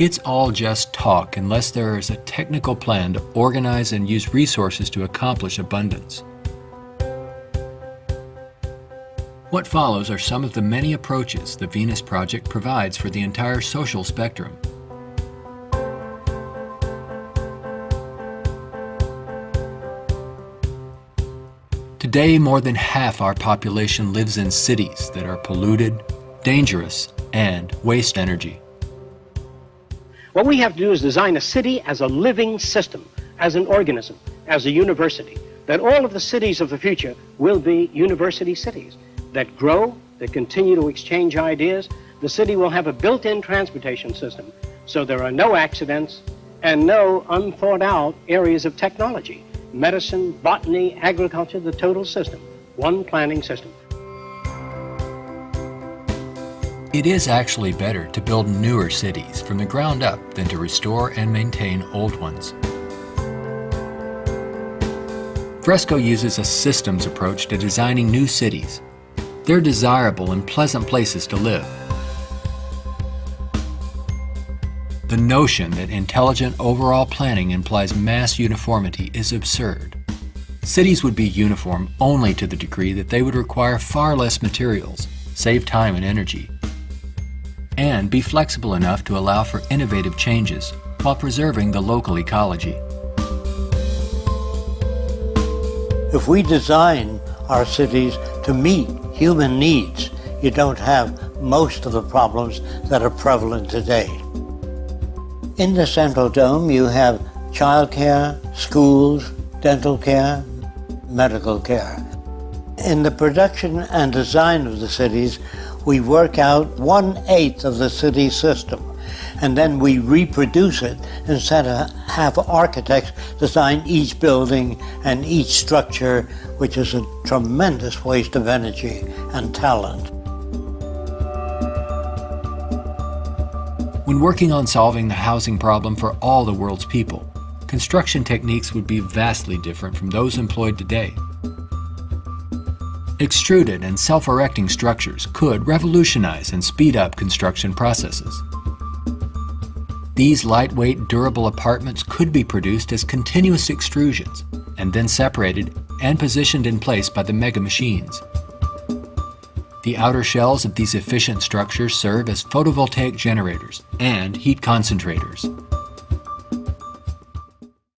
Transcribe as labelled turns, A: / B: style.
A: It's all just talk unless there is a technical plan to organize and use resources to accomplish abundance. What follows are some of the many approaches the Venus Project provides for the entire social spectrum. Today, more than half our population lives in cities that are polluted, dangerous, and waste energy.
B: What we have to do is design a city as a living system, as an organism, as a university. That all of the cities of the future will be university cities that grow, that continue to exchange ideas. The city will have a built-in transportation system, so there are no accidents and no unthought out areas of technology. Medicine, botany, agriculture, the total system. One planning system.
A: It is actually better to build newer cities from the ground up than to restore and maintain old ones. Fresco uses a systems approach to designing new cities. They're desirable and pleasant places to live. The notion that intelligent overall planning implies mass uniformity is absurd. Cities would be uniform only to the degree that they would require far less materials, save time and energy, and be flexible enough to allow for innovative changes while preserving the local ecology.
C: If we design our cities to meet human needs, you don't have most of the problems that are prevalent today. In the Central Dome, you have childcare, schools, dental care, medical care. In the production and design of the cities, we work out one-eighth of the city system and then we reproduce it instead of have architects design each building and each structure, which is a tremendous waste of energy and talent.
A: When working on solving the housing problem for all the world's people, construction techniques would be vastly different from those employed today. Extruded and self-erecting structures could revolutionize and speed up construction processes. These lightweight, durable apartments could be produced as continuous extrusions and then separated and positioned in place by the mega machines. The outer shells of these efficient structures serve as photovoltaic generators and heat concentrators.